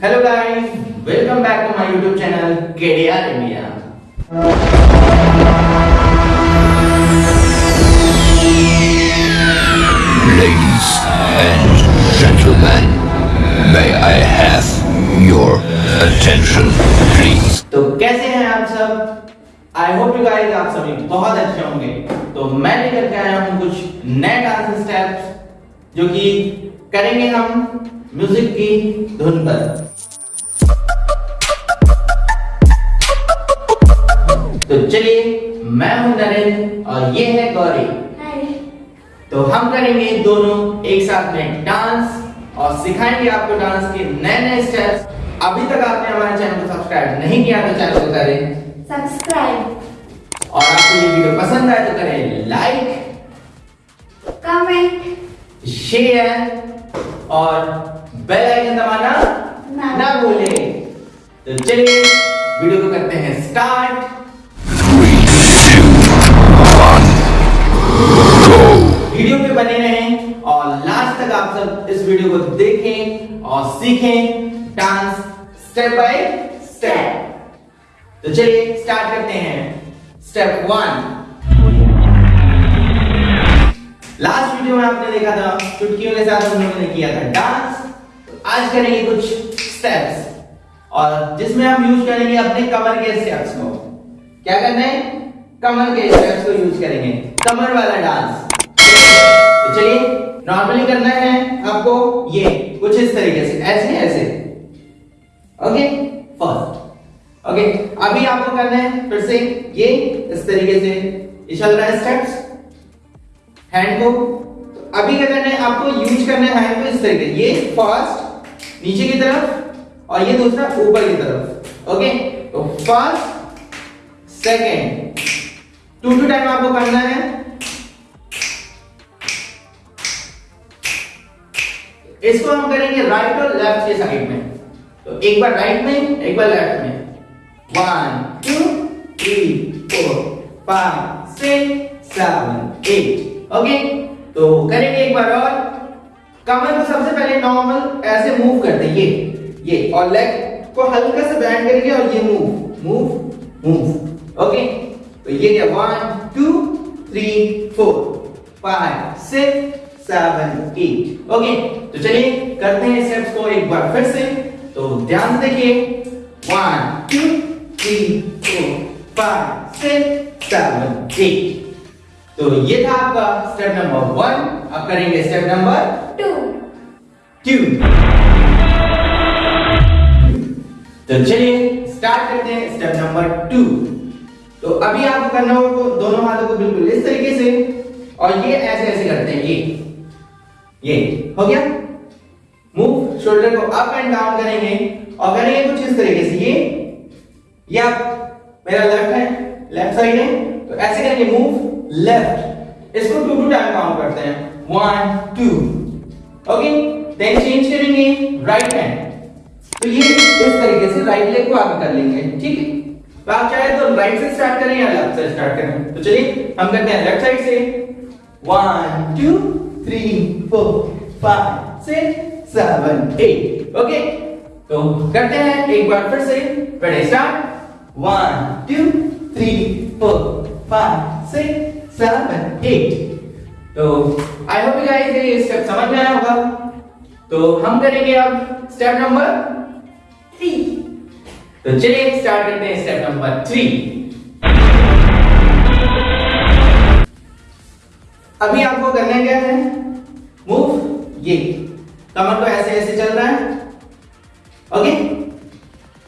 Hello guys, welcome back to my YouTube channel KDR India. Ladies and gentlemen, may I have your attention, please? तो कैसे हैं आप सब I hope you guys आप सभी बहुत अच्छे होंगे। तो मैं लेकर के आया हूँ कुछ नए डांस स्टेप्स जो कि करेंगे हम म्यूज़िक की धुन पर। तो चलिए मैं हूँ नरेंद्र और ये है गौरी। तो हम करेंगे दोनों एक साथ में डांस और सिखाएँगे आपको डांस के नए नए स्टेप्स अभी तक आपने हमारे चैनल को सब्सक्राइब नहीं किया तो चैनल को करें। सब्सक्राइब और आपको ये वीडियो पसंद आए तो करें लाइक कमेंट शेयर और बेल आइकन दबाना ना। ना भूले। तो चलिए वीडियो को करते हैं स्टार्ट वीडियो पे बने रहें और लास्ट तक आप सब इस वीडियो को देखें और सीखें। डांस स्टेप बाय स्टेप तो चलिए स्टार्ट करते हैं। स्टेप वन लास्ट वीडियो में आपने देखा था, चुटकियों के साथ हम लोगों ने किया था डांस आज करेंगे कुछ स्टेप्स और जिसमें हम यूज़ करेंगे अपने कमर के स्टेप्स को। क्या करना है? कमर के स्टेप्स को यूज़ करेंगे। कमर वाला डांस तो चलिए नॉर्मली करना है आपको ये, कुछ इस तरीके से, ऐसे ऐसे। ओके फ़र्स्ट ओके अभी आपको करना है फिर से ये, इस तरीके से। ये चल रहा है स्टेप्स हैंड को तो अभी क्या करना है, आपको यूज़ करना है हैंड को इस तरीके ये फ़र्स्ट नीचे की तरफ़, और ये दूसरा ऊपर की तरफ़। ओके तो first second two two time आपको करना है। इसको हम करेंगे राइट और लेफ़्ट के साइड में। तो एक बार राइट में, एक बार लेफ़्ट में। One two three four five six seven eight okay तो करेंगे एक बार और। कमर को सबसे पहले नॉर्मल ऐसे मूव करते हैं। ये ये, और लेग को हल्का सा बैंड करेंगे और ये मूव मूव मूव ओके तो ये क्या one two three four five six seven eight okay तो चलिए करते हैं स्टेप्स को एक बार फिर से। तो ध्यान से देखिए। One two three four five six seven eight तो ये था आपका स्टेप नंबर वन अब करेंगे स्टेप नंबर टू टू तो चलिए स्टार्ट करते हैं स्टेप नंबर टू तो अभी आपको करना होगा दोनों हाथों को बिल्कुल इस तरीके से और ये ऐसे ऐसे करते हैं ये। ये हो गया? मूव शोल्डर को अप एंड डाउन करेंगे और करेंगे कुछ इस तरीके से ये। ये मेरा लेफ़्ट है लेफ़्ट साइड है तो ऐसे करेंगे मूव लेफ़्ट इसको टू टू टाइम काउंट करते हैं. One two okay then change करेंगे राइट हैंड तो ये इस तरीके से राइट लेग को आगे कर लेंगे. ठीक है? तो आप चाहे तो राइट से स्टार्ट करें या लेफ़्ट से स्टार्ट करें. तो चलिए, हम करते हैं लेफ़्ट साइड से. One two three four five six seven eight okay तो करते हैं एक बार फिर से. पहले start one two three four five six seven eight तो आई होप गाइस ये स्टेप समझ में आया होगा। तो हम करेंगे अब स्टेप नंबर थ्री तो चलिए स्टार्ट करते हैं स्टेप नंबर थ्री अभी आपको करना क्या है? मूव ये। कमर को ऐसे ऐसे चल रहा है। Okay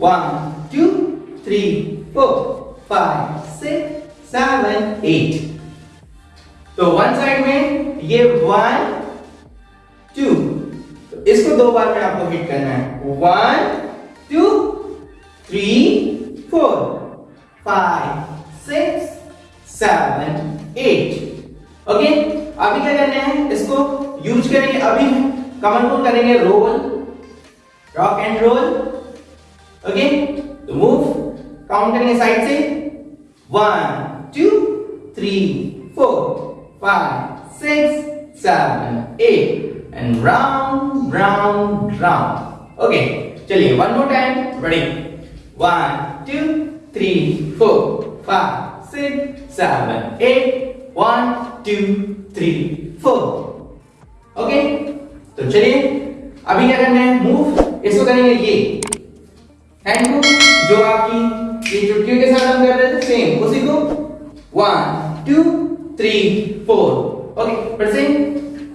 one three four five six seven eight तो वन साइड में ये वन टू तो इसको दो बार में आपको हिट करना है. One two three four five six seven eight okay अभी क्या करना है? इसको यूज़ करेंगे. अभी कमर को करेंगे. Roll rock and roll okay तो मूव काउंटिंग साइड से? One two three four five six seven eight and round round round okay चलिए one more time ready one two three four five six seven eight one two three four okay तो चलिए, अभी क्या करना है? Move इसको करेंगे ये. हैंड को जो आपकी ये चुटकियों के साथ हम कर रहे थे सेम उसी को one two three four okay फिर से?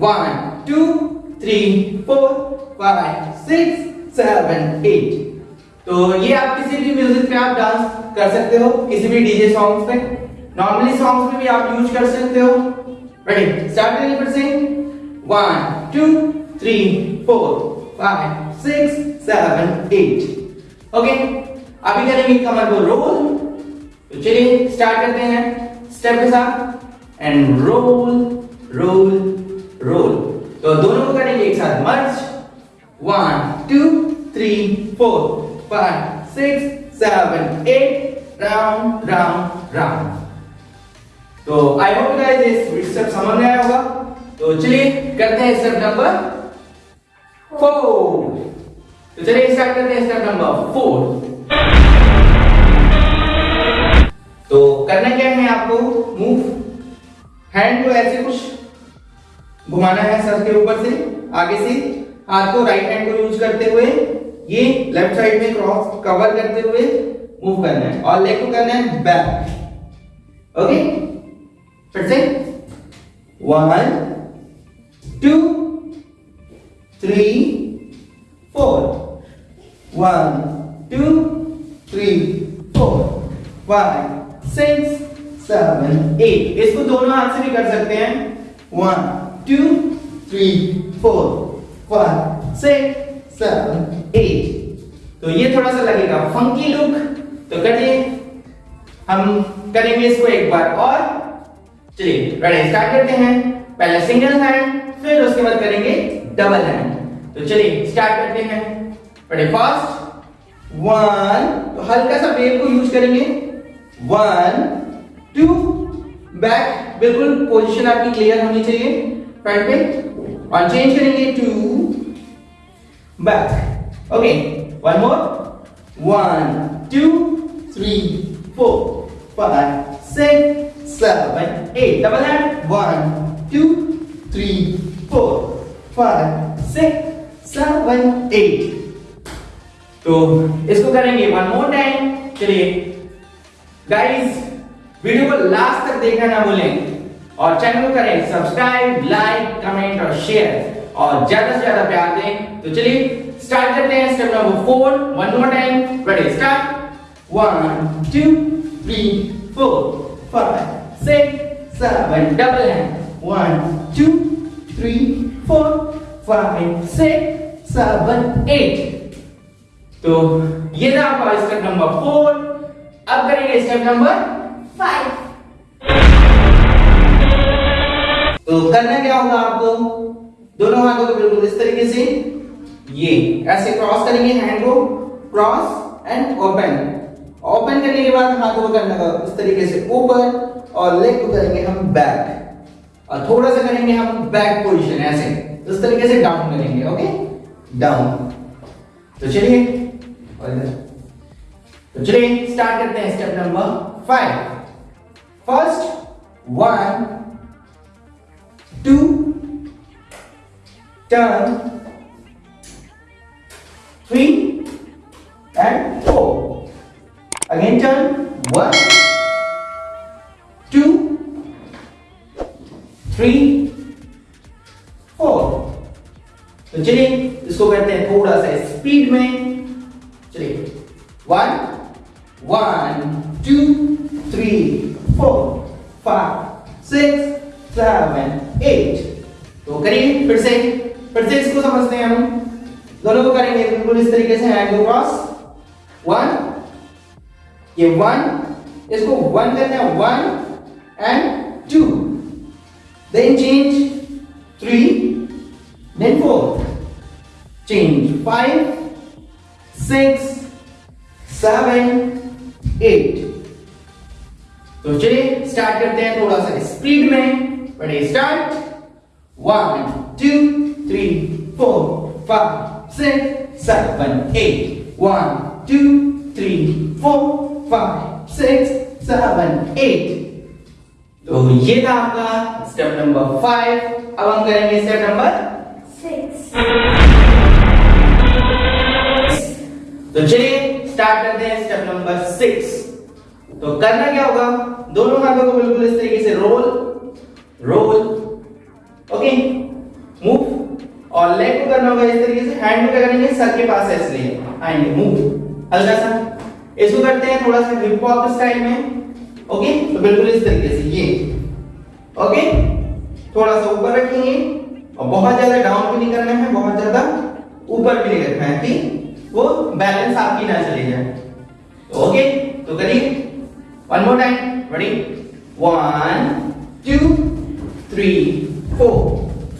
One two three four five six seven eight तो ये आप किसी भी म्यूज़िक पे आप डांस कर सकते हो, किसी भी डीजे सॉन्ग्स पे. नॉर्मली सॉन्ग्स में भी आप यूज़ कर सकते हो. रेडी स्टार्ट करिए फिर से. One two three four five six seven eight okay अभी करेंगे कमर को रोल तो चलिए स्टार्ट करते हैं स्टेप के साथ. एंड रोल रोल रोल तो दोनों को करेंगे एक साथ. Merge one two three four five six seven eight round round round तो आई होप गाइस इस स्टेप समझ में आया होगा. तो चलिए करते हैं स्टेप नंबर फोर तो चलिए स्टार्ट करते हैं स्टेप नंबर फोर तो करना क्या है आपको मूव हैंड को ऐसे कुछ घुमाना है सर के ऊपर से, आगे से, हाथ को राइट हैंड को यूज़ करते हुए, ये लेफ़्ट साइड में क्रॉस कवर करते हुए मूव करना है और लेग को करना है बैक ओके फिर से one two three four one two three four five six seven eight इसको दोनों हाथ से भी कर सकते हैं। One two three four five six seven eight तो ये थोड़ा सा लगेगा। फंकी लुक तो करिए। हम करेंगे इसको एक बार और। चलिए रेडी स्टार्ट करते हैं। पहले सिंगल हैंड फिर उसके बाद करेंगे डबल हैंड तो चलिए स्टार्ट करते हैं। रेडी फ़र्स्ट वन तो हल्का सा वेव को यूज़ करेंगे. वन टू बैक बिल्कुल पोजीशन आपकी क्लियर होनी चाहिए. फ्रंट पे और चेंज करेंगे to back okay one more one two three four five six seven eight double hand one two three four five six seven eight तो इसको करेंगे वन मोर टाइम चलिए गाइस वीडियो को लास्ट तक देखना ना भूलें और चैनल को करें सब्सक्राइब लाइक कमेंट और शेयर और ज़्यादा से ज़्यादा प्यार दें। तो चलिए स्टार्ट करते हैं step number four one more time ready start one two three four five six seven double hand one two three four five six seven eight तो ये था आपका स्टेप नंबर फोर अब करेंगे स्टेप नंबर five, तो करना क्या होगा आपको? दोनों हाथों को बिल्कुल इस तरीके से ये ऐसे क्रॉस करेंगे हैंड को क्रॉस एंड ओपन ओपन करने के बाद हाथों को करना होगा इस तरीके से ऊपर और लेग को करेंगे हम बैक और थोड़ा सा करेंगे हम बैक पोजीशन ऐसे. इस तरीके से डाउन करेंगे ओके डाउन तो चलिए तो चलिए स्टार्ट करते हैं step number five first one two turn three and four again turn one two three four तो चलिए इसको करते हैं थोड़ा सा स्पीड में। Four five six seven eight तो करिए, फिर से फिर से इसको समझते हैं हम। दोनों को करेंगे, बिल्कुल इस तरीके से हैंड क्रॉस वन ये वन इसको वन करना है one and two then change three then four change five six seven eight तो चलिए स्टार्ट करते हैं थोड़ा सा स्पीड में। बड़े start one two three four five six seven eight one two three four five six seven eight तो ये था आपका स्टेप नंबर फाइव अब हम करेंगे स्टेप नंबर सिक्स तो चलिए स्टार्ट करते हैं स्टेप नंबर सिक्स तो करना क्या होगा? दोनों हाथों को बिल्कुल इस तरीके से रोल रोल ओके मूव और लेग को करना होगा इस तरीके से हैंड को क्या करेंगे? सर के पास है इसलिए आएँगे। मूव हल्का सा। इसको करते हैं थोड़ा सा हिप हॉप स्टाइल में ओके तो बिल्कुल इस तरीके से, ये ओके थोड़ा सा ऊपर रखेंगे। और बहुत ज़्यादा डाउन भी नहीं करना है, बहुत ज़्यादा ऊपर भी नहीं रखना है, ठीक? वो बैलेंस आपकी ना चले जाए ओके तो करिए। One more time ready one two three four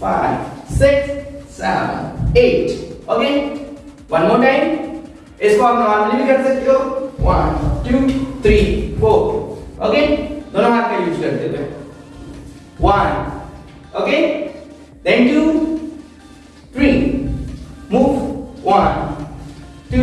five six seven eight okay one more time इसको आप नॉर्मली भी कर सकते हो. One two three four okay दोनों हाथ का यूज़ करते हुए. One okay then two three move one two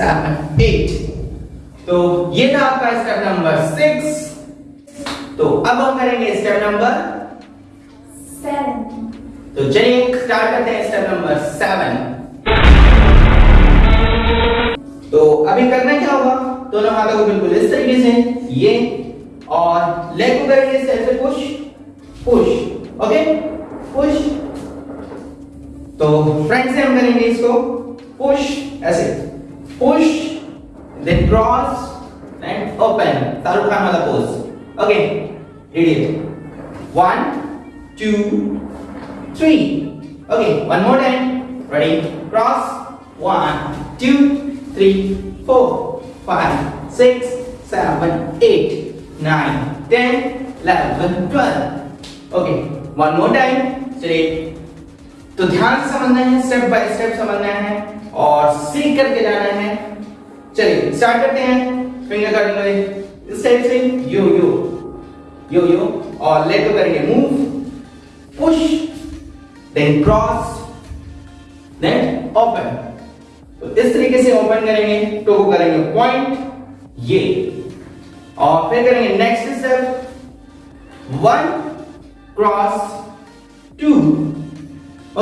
seven eight तो ये था आपका स्टेप नंबर सिक्स तो अब हम करेंगे स्टेप नंबर Seven. तो चलिए स्टार्ट करते हैं स्टेप नंबर सेवन तो अभी करना क्या होगा? दोनों हाथों को बिल्कुल इस तरीके से ये और लेग को करेंगे इस तरह से पुश पुश ओके पुश तो फ्रंट से हम करेंगे इसको पुश ऐसे. Push then cross and open Shahrukh Khan वाला pose okay ready one two three okay one more time ready cross one two three four five six seven eight nine ten eleven twelve okay one more time चलिए तो ध्यान समझना है step by step समझना है। और सीख करके जाना है। चलिए स्टार्ट करते हैं। फिंगर कटिंग वाले। इस टाइप से यो यो। यो यो। और लेग को करेंगे। Move push then cross then open तो इस तरीके से ओपन करेंगे टो को करेंगे पॉइंट ये। और फिर करेंगे next step one cross two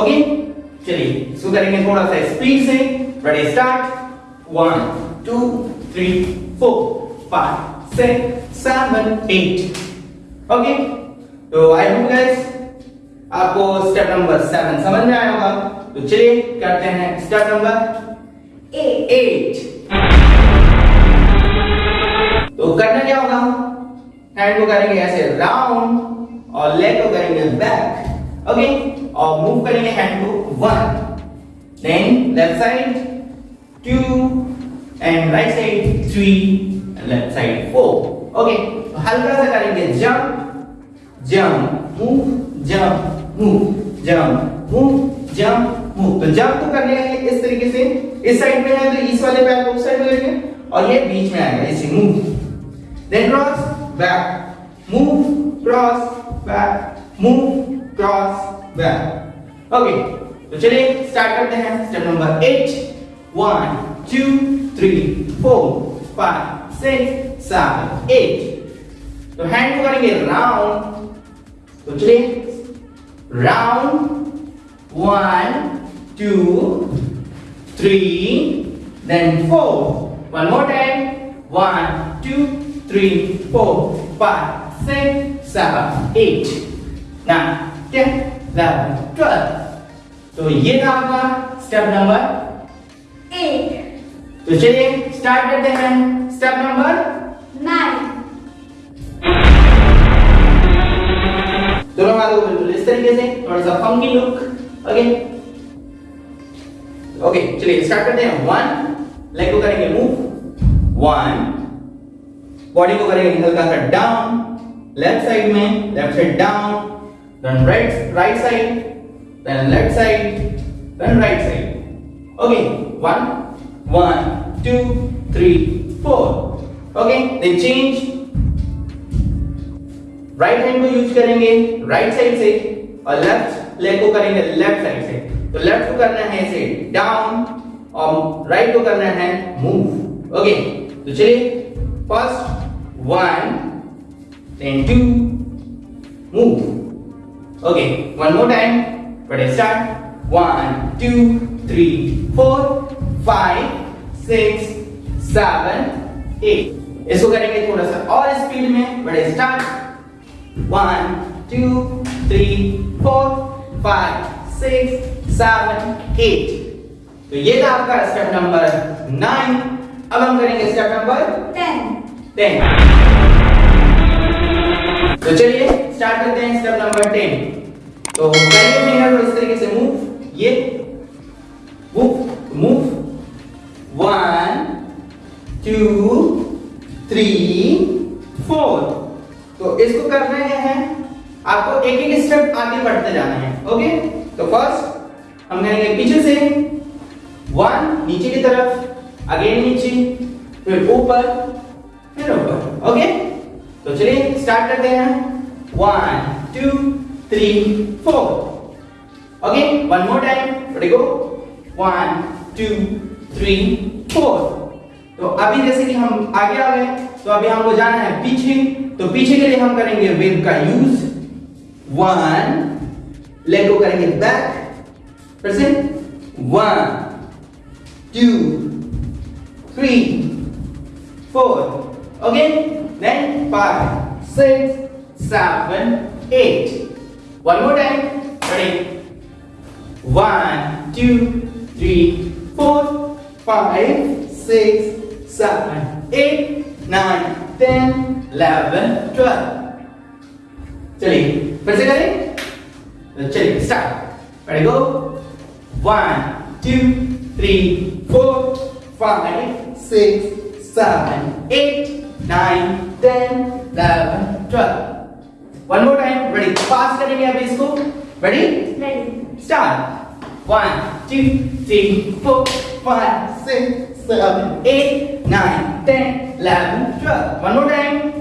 okay चलिए इसको करेंगे थोड़ा सा स्पीड से। Ready start one two three four five six seven eight okay तो आई होप गाइस आपको स्टेप नंबर सेवन समझ में आया होगा। तो चलिए करते हैं स्टेप नंबर एट तो करना क्या होगा? हैंड को करेंगे ऐसे राउंड और लेग को करेंगे बैक ओके और मूव करेंगे हैंड को one then left side two and right side three left side four okay हल्का सा करेंगे jump jump move jump move jump move jump move तो जंप तो करने हैं इस तरीके से. इस साइड में है तो इस वाले पैर को साइड में लेंगे और ये बीच में आएगा, इसे move then cross back move cross back move cross back okay तो चलिए स्टार्ट करते हैं step number eight one two three four five six seven eight तो हैंड को करेंगे राउंड तो चलिए round one two three then four one more time one two three four five six seven eight nine ten eleven twelve तो ये था आपका step number Eight. तो चलिए स्टार्ट करते हैं स्टेप नंबर Nine. दोनों हाथों को बिल्कुल इस तरीके से, थोड़ा सा फंकी लुक ओके ओके चलिए स्टार्ट करते हैं. वन लेग को करेंगे मूव वन बॉडी को करेंगे हल्का सा डाउन लेफ़्ट साइड में left side down then right right side then left side then right side okay one one two three four okay then change right hand को use करेंगे right side से, और left leg को करेंगे left side से. तो left को करना है ऐसे डाउन और राइट को करना है मूव ओके तो चलिए first one then two move okay one more time but start one two three four five six seven eight इसको करेंगे थोड़ा सा और स्पीड में. बड़े start One, two, three, four, five, six, seven, eight. तो ये था आपका स्टेप नंबर नाइन अब हम करेंगे स्टेप नंबर टेन टेन तो चलिए स्टार्ट करते हैं स्टेप नंबर टेन तो करेंगे फिंगर इस तरीके से मूव ये move move one two three four तो इसको करना क्या है? आपको एक एक स्टेप आगे बढ़ते जाना है ओके तो फ़र्स्ट हम करेंगे पीछे से. वन नीचे की तरफ़ अगेन नीचे, फिर ऊपर फिर ऊपर ओके तो चलिए स्टार्ट करते हैं। One two three four okay one more time ready go one two three four तो अभी जैसे कि हम आगे आ गए तो अभी हमको जाना है पीछे। तो पीछे के लिए हम करेंगे वेब का यूज़ वन लेग को करेंगे बैक फिर से one two three four okay then five six seven eight one more time ready one two three four five six seven eight nine ten eleven twelve चलिए फिर से करें तो चलिए start ready go one two three four five six seven eight nine ten eleven twelve one more time ready fast करेंगे अभी इसको ready ready, Start. One, two, three, four, five, six, seven, eight, nine, ten, eleven, twelve. One more time.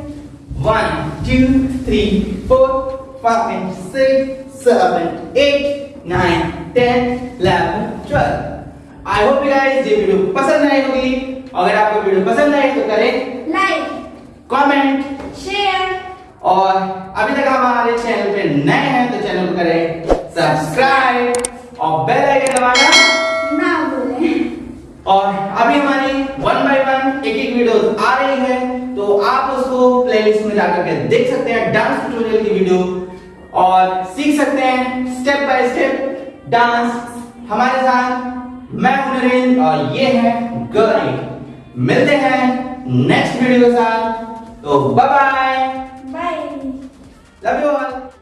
One, two, three, four, five, six, seven, eight, nine, ten, eleven, twelve. I hope you guys ये video पसंद आई होगी अगर आपको video पसंद आई तो करें like, comment share और अभी तक हमारे चैनल पे नए हैं तो चैनल को करें सब्सक्राइब और बेल आइकन दबाना ना भूलें। और अभी हमारी वन बाय वन एक एक वीडियोस आ रही है तो आप उसको प्लेलिस्ट में जाकर के देख सकते हैं डांस ट्यूटोरियल की वीडियो और सीख सकते हैं स्टेप बाय स्टेप डांस हमारे साथ मैं हूँ नरेंद्र और ये है गौरी मिलते हैं। next video, are. So bye bye. Bye. Love you all.